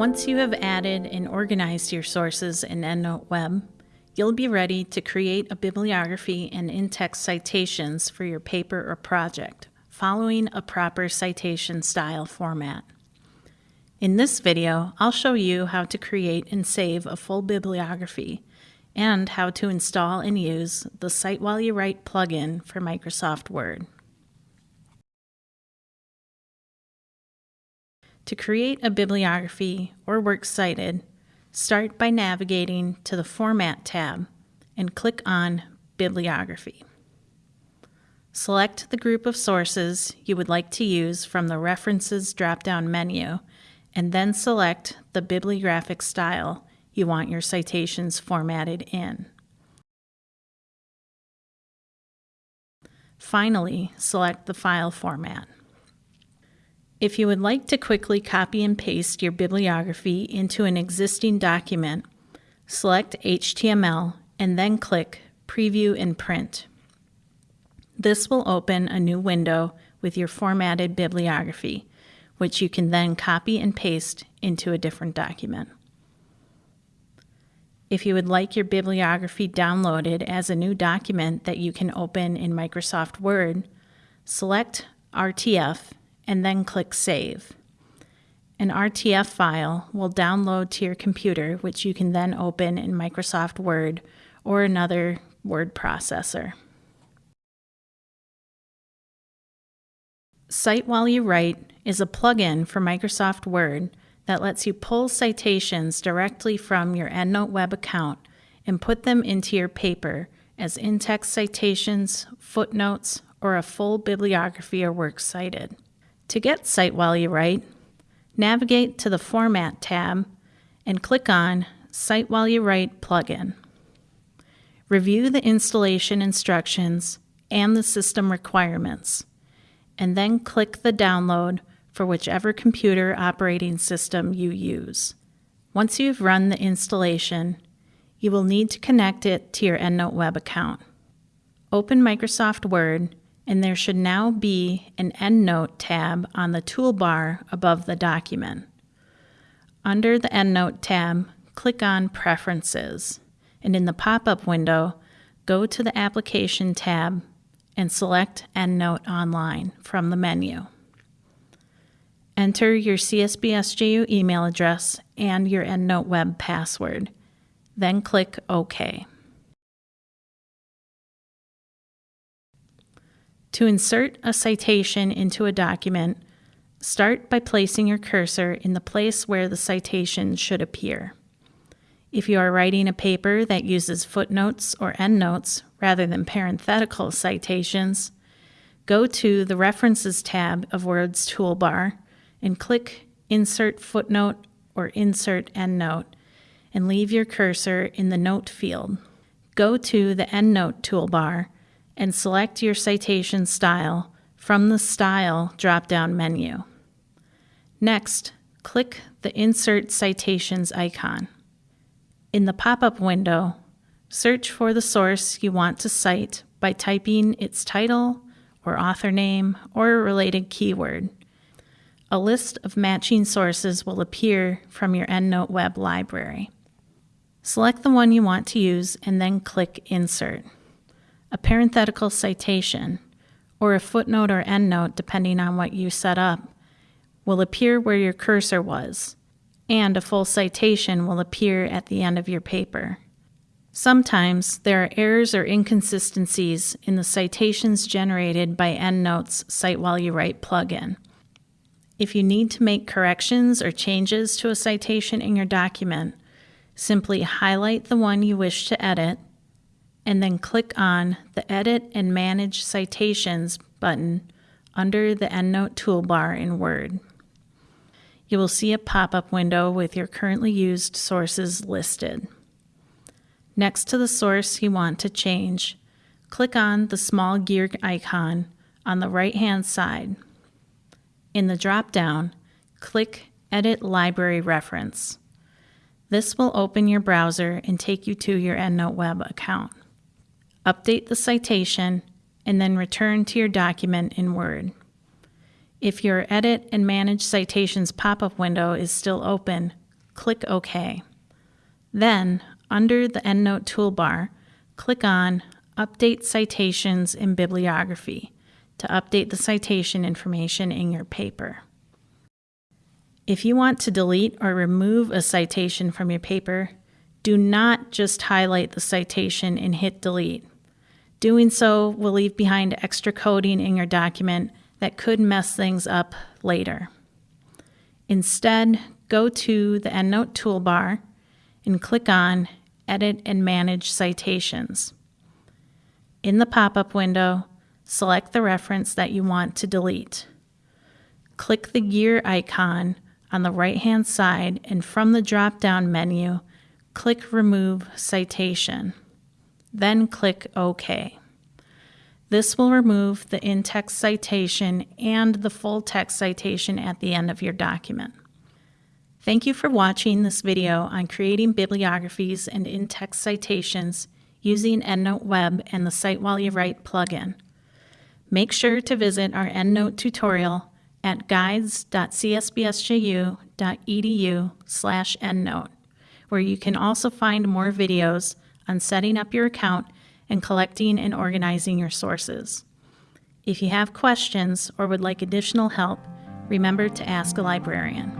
Once you have added and organized your sources in EndNote Web, you'll be ready to create a bibliography and in-text citations for your paper or project, following a proper citation style format. In this video, I'll show you how to create and save a full bibliography and how to install and use the Cite While You Write plugin for Microsoft Word. To create a bibliography or works cited, start by navigating to the Format tab and click on Bibliography. Select the group of sources you would like to use from the References drop-down menu and then select the bibliographic style you want your citations formatted in. Finally, select the file format. If you would like to quickly copy and paste your bibliography into an existing document, select HTML and then click Preview and Print. This will open a new window with your formatted bibliography, which you can then copy and paste into a different document. If you would like your bibliography downloaded as a new document that you can open in Microsoft Word, select RTF and then click Save. An RTF file will download to your computer, which you can then open in Microsoft Word or another word processor. Cite While You Write is a plugin for Microsoft Word that lets you pull citations directly from your EndNote web account and put them into your paper as in-text citations, footnotes, or a full bibliography or works cited. To get Cite While You Write, navigate to the Format tab and click on Cite While You Write plugin. Review the installation instructions and the system requirements, and then click the download for whichever computer operating system you use. Once you've run the installation, you will need to connect it to your EndNote web account. Open Microsoft Word and there should now be an EndNote tab on the toolbar above the document. Under the EndNote tab, click on Preferences, and in the pop-up window, go to the Application tab and select EndNote Online from the menu. Enter your CSBSJU email address and your EndNote web password, then click OK. To insert a citation into a document, start by placing your cursor in the place where the citation should appear. If you are writing a paper that uses footnotes or endnotes rather than parenthetical citations, go to the References tab of Word's toolbar and click Insert Footnote or Insert Endnote and leave your cursor in the Note field. Go to the Endnote toolbar and select your citation style from the Style drop-down menu. Next, click the Insert Citations icon. In the pop-up window, search for the source you want to cite by typing its title or author name or a related keyword. A list of matching sources will appear from your EndNote web library. Select the one you want to use and then click Insert a parenthetical citation, or a footnote or endnote, depending on what you set up, will appear where your cursor was, and a full citation will appear at the end of your paper. Sometimes there are errors or inconsistencies in the citations generated by EndNote's Cite While You Write plugin. If you need to make corrections or changes to a citation in your document, simply highlight the one you wish to edit and then click on the Edit and Manage Citations button under the EndNote toolbar in Word. You will see a pop-up window with your currently used sources listed. Next to the source you want to change, click on the small gear icon on the right-hand side. In the drop-down, click Edit Library Reference. This will open your browser and take you to your EndNote web account update the citation, and then return to your document in Word. If your Edit and Manage Citations pop-up window is still open, click OK. Then, under the EndNote toolbar, click on Update Citations in Bibliography to update the citation information in your paper. If you want to delete or remove a citation from your paper, do not just highlight the citation and hit delete. Doing so will leave behind extra coding in your document that could mess things up later. Instead, go to the EndNote toolbar and click on Edit and Manage Citations. In the pop-up window, select the reference that you want to delete. Click the gear icon on the right-hand side and from the drop-down menu, click Remove Citation. Then click OK. This will remove the in-text citation and the full text citation at the end of your document. Thank you for watching this video on creating bibliographies and in-text citations using EndNote Web and the Cite While You Write plugin. Make sure to visit our EndNote tutorial at guides.csbsju.edu slash endnote, where you can also find more videos on setting up your account and collecting and organizing your sources. If you have questions or would like additional help, remember to ask a librarian.